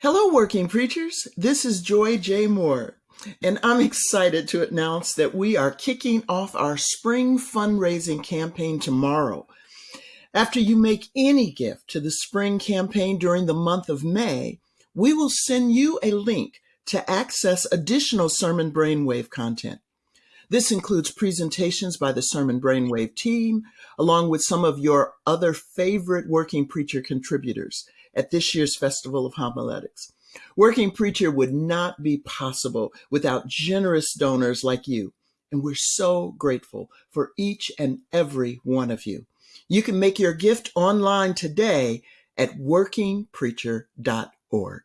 Hello, working preachers. This is Joy J. Moore, and I'm excited to announce that we are kicking off our spring fundraising campaign tomorrow. After you make any gift to the spring campaign during the month of May, we will send you a link to access additional Sermon Brainwave content. This includes presentations by the Sermon Brainwave team, along with some of your other favorite working preacher contributors at this year's Festival of Homiletics. Working Preacher would not be possible without generous donors like you, and we're so grateful for each and every one of you. You can make your gift online today at workingpreacher.org.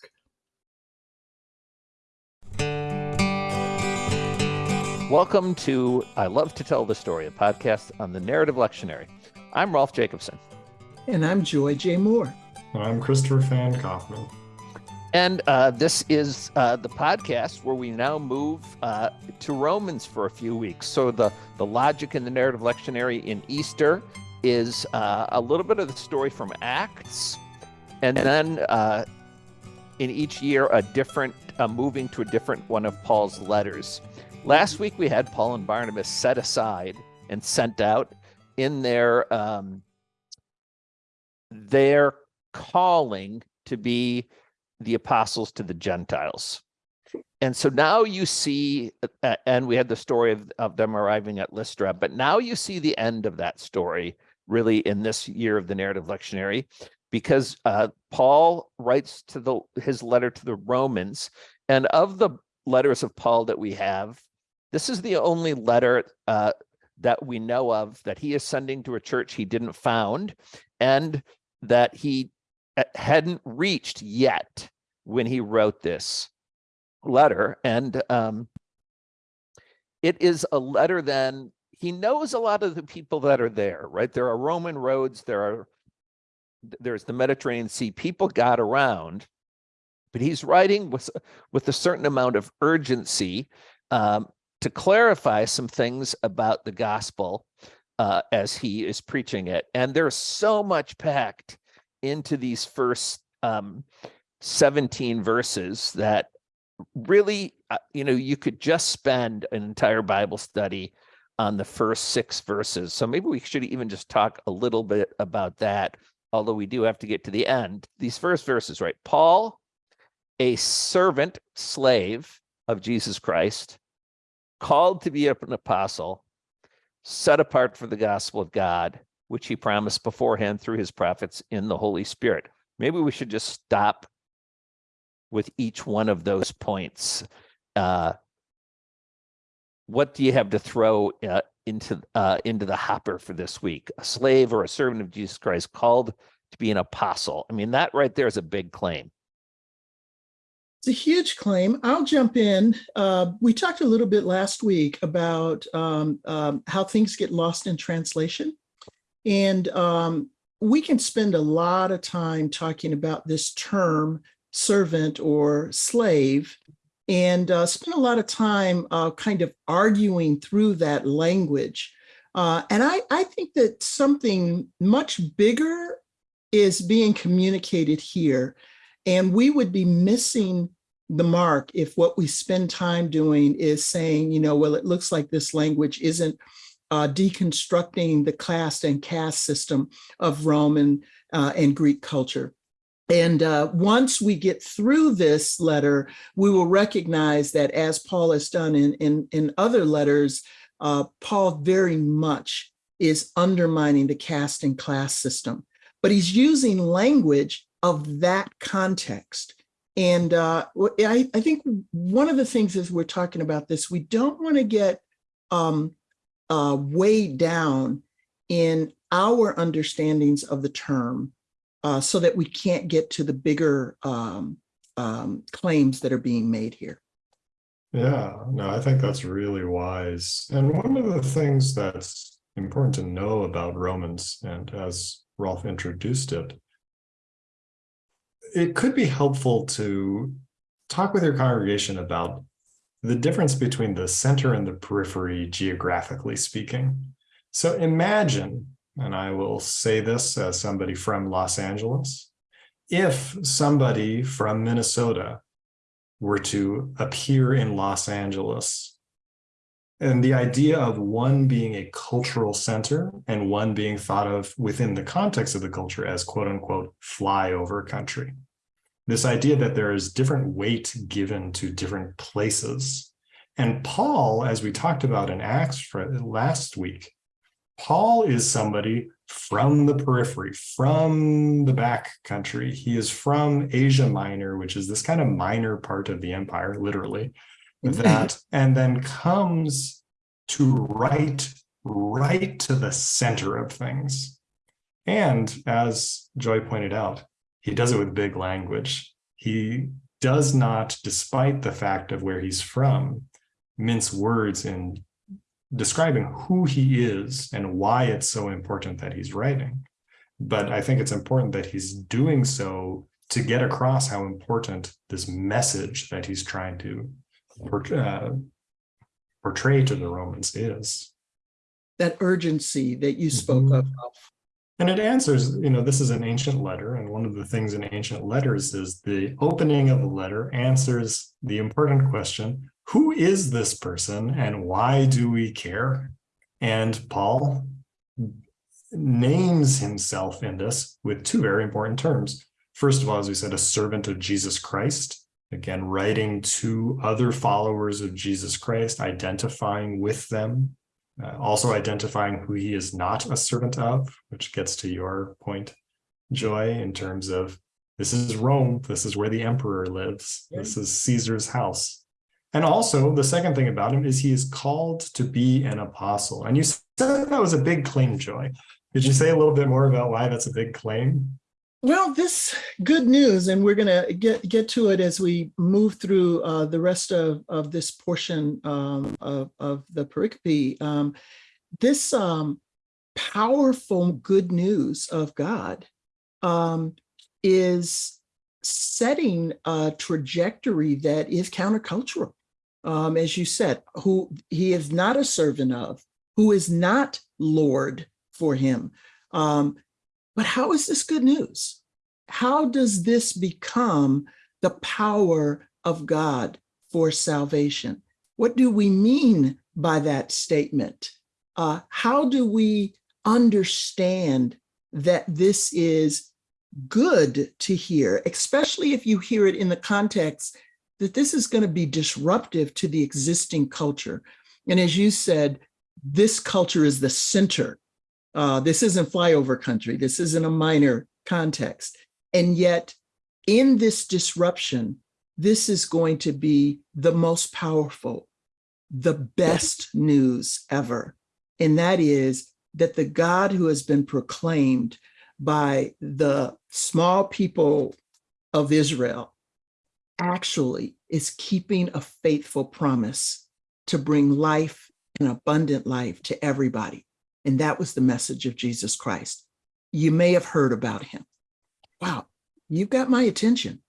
Welcome to I Love to Tell the Story, a podcast on the narrative lectionary. I'm Rolf Jacobson. And I'm Joy J. Moore. I'm Christopher Fan Kaufman. And uh, this is uh, the podcast where we now move uh, to Romans for a few weeks. So the, the logic in the narrative lectionary in Easter is uh, a little bit of the story from Acts, and then uh, in each year a different moving to a different one of Paul's letters. Last week we had Paul and Barnabas set aside and sent out in their um, their calling to be the apostles to the Gentiles. And so now you see, uh, and we had the story of, of them arriving at Lystra, but now you see the end of that story really in this year of the narrative lectionary, because uh, Paul writes to the his letter to the Romans, and of the letters of Paul that we have, this is the only letter uh, that we know of that he is sending to a church he didn't found, and that he uh, hadn't reached yet when he wrote this letter. And um, it is a letter then, he knows a lot of the people that are there, right? There are Roman roads, there are, there's the Mediterranean Sea, people got around, but he's writing with, with a certain amount of urgency um, to clarify some things about the gospel uh, as he is preaching it. And there's so much packed into these first um, 17 verses that really, uh, you know, you could just spend an entire Bible study on the first six verses. So maybe we should even just talk a little bit about that, although we do have to get to the end. These first verses, right? Paul, a servant, slave of Jesus Christ, called to be an apostle, set apart for the gospel of God, which he promised beforehand through his prophets in the Holy Spirit. Maybe we should just stop with each one of those points. Uh, what do you have to throw uh, into uh, into the hopper for this week? A slave or a servant of Jesus Christ called to be an apostle. I mean, that right there is a big claim. It's a huge claim. I'll jump in. Uh, we talked a little bit last week about um, um, how things get lost in translation. And um, we can spend a lot of time talking about this term servant or slave and uh, spend a lot of time uh, kind of arguing through that language. Uh, and I, I think that something much bigger is being communicated here. And we would be missing the mark if what we spend time doing is saying, you know, well, it looks like this language isn't uh, deconstructing the class and caste system of Roman uh, and Greek culture. And uh, once we get through this letter, we will recognize that as Paul has done in, in, in other letters, uh, Paul very much is undermining the caste and class system, but he's using language of that context. And uh, I, I, think one of the things as we're talking about this, we don't want to get um, uh, weighed down in our understandings of the term uh, so that we can't get to the bigger um, um, claims that are being made here. Yeah, no, I think that's really wise. And one of the things that's important to know about Romans, and as Rolf introduced it, it could be helpful to talk with your congregation about the difference between the center and the periphery geographically speaking. So imagine, and I will say this as somebody from Los Angeles, if somebody from Minnesota were to appear in Los Angeles, and the idea of one being a cultural center and one being thought of within the context of the culture as quote unquote flyover country. This idea that there is different weight given to different places. And Paul, as we talked about in Acts for last week, Paul is somebody from the periphery, from the back country. He is from Asia Minor, which is this kind of minor part of the empire, literally, mm-hmm. that, and then comes to right, right to the center of things. And as Joy pointed out, he does it with big language. He does not, despite the fact of where he's from, mince words in describing who he is and why it's so important that he's writing. But I think it's important that he's doing so to get across how important this message that he's trying to uh, portray to the Romans is. That urgency that you spoke Mhm. of. And it answers, you know, this is an ancient letter, and one of the things in ancient letters is the opening of a letter answers the important question, who is this person and why do we care? And Paul names himself in this with two very important terms. First of all, as we said, a servant of Jesus Christ, again, writing to other followers of Jesus Christ, identifying with them, uh, also identifying who he is not a servant of, which gets to your point, Joy, in terms of this is Rome, this is where the emperor lives, this is Caesar's house. And also the second thing about him is he is called to be an apostle. And you said that was a big claim, Joy. Did you say a little bit more about why that's a big claim? Well, this good news, and we're going to get get to it as we move through uh, the rest of of this portion um, of of the pericope. Um, this um, powerful good news of God um, is setting a trajectory that is countercultural. Um, as you said, who he is not a servant of, who is not Lord for him. Um, but how is this good news? How does this become the power of God for salvation? What do we mean by that statement? Uh, how do we understand that this is good to hear, especially if you hear it in the context that this is going to be disruptive to the existing culture? And as you said, this culture is the center uh, this isn't flyover country. This isn't a minor context. And yet in this disruption, this is going to be the most powerful, the best news ever. And that is that the God who has been proclaimed by the small people of Israel actually is keeping a faithful promise to bring life and abundant life to everybody. And that was the message of Jesus Christ. You may have heard about him. Wow, you've got my attention.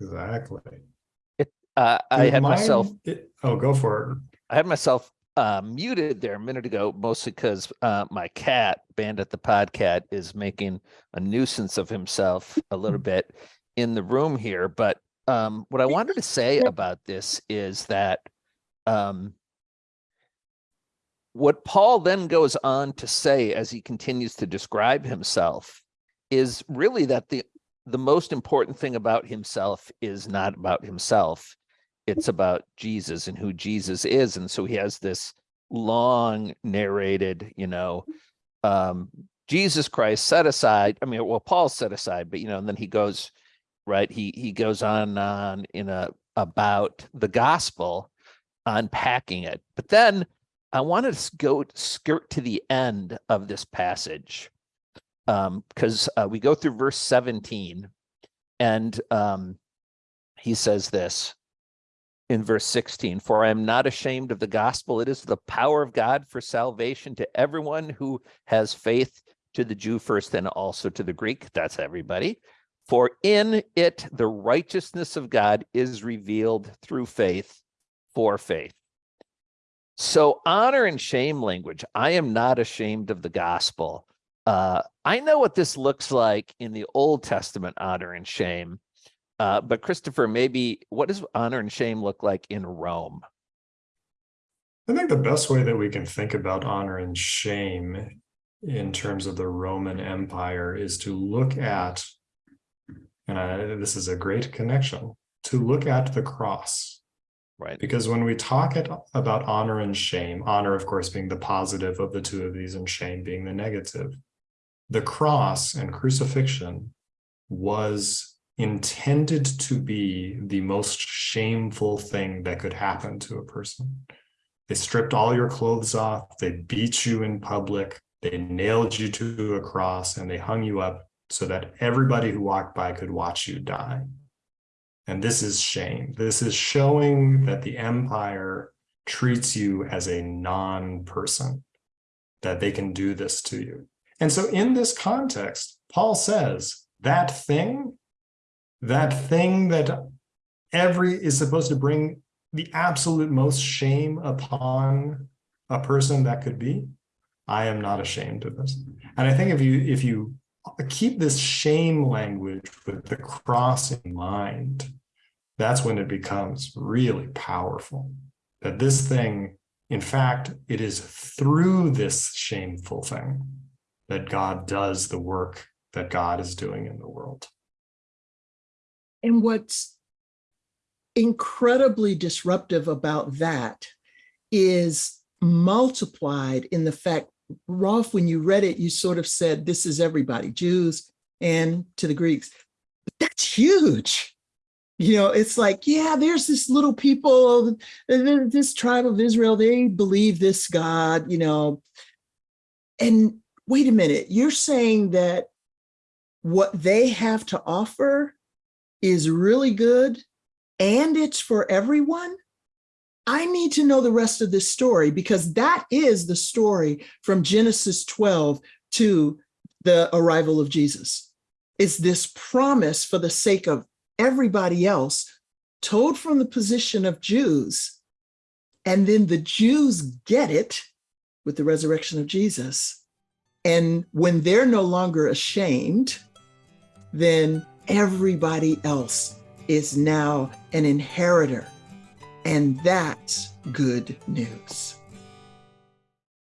Exactly. Uh, I had mine- myself, it- Oh, go for it. I had myself uh, muted there a minute ago, mostly because uh, my cat, Bandit the Podcat, is making a nuisance of himself a little bit in the room here. But um, what I wanted to say about this is that um, what Paul then goes on to say as he continues to describe himself is really that the the most important thing about himself is not about himself it's about Jesus and who Jesus is. And so he has this long narrated, you know, um, Jesus Christ set aside. I mean, well, Paul set aside, but you know, and then he goes, right, he he goes on and on in a about the gospel, unpacking it. But then I wanted to go skirt to the end of this passage. Um, because uh, we go through verse 17 and um he says this in verse 16 for i am not ashamed of the gospel. It is the power of god for salvation to everyone who has faith to the jew first and also to the greek. That's everybody. For in it the righteousness of god is revealed through faith for faith so honor and shame language i am not ashamed of the gospel Uh, I know what this looks like in the Old Testament honor and shame. Uh, but Christopher, maybe what does honor and shame look like in Rome? I think the best way that we can think about honor and shame in terms of the Roman Empire is to look at, and I, this is a great connection, to look at the cross. Right. Because when we talk at, about honor and shame, honor, of course, being the positive of the two of these and shame being the negative, the cross and crucifixion was intended to be the most shameful thing that could happen to a person. They stripped all your clothes off, they beat you in public, they nailed you to a cross, and they hung you up so that everybody who walked by could watch you die. And this is shame. This is showing that the empire treats you as a non-person, that they can do this to you. And so in this context, Paul says that thing, that thing that every is supposed to bring the absolute most shame upon a person that could be, I am not ashamed of this. And I think if you if you keep this shame language with the cross in mind, that's when it becomes really powerful. That this thing, in fact, it is through this shameful thing that God does the work that God is doing in the world. And what's incredibly disruptive about that is multiplied in the fact, Rolf, when you read it, you sort of said, this is everybody, Jews and to the Greeks. But that's huge. You know, it's like, yeah, there's this little people, this tribe of Israel, they believe this God, you know. And wait a minute, you're saying that what they have to offer is really good and it's for everyone, I need to know the rest of this story because that is the story from Genesis 12 to the arrival of Jesus. It's this promise for the sake of everybody else told from the position of Jews. And then the Jews get it with the resurrection of Jesus. And when they're no longer ashamed, then everybody else is now an inheritor. And that's good news.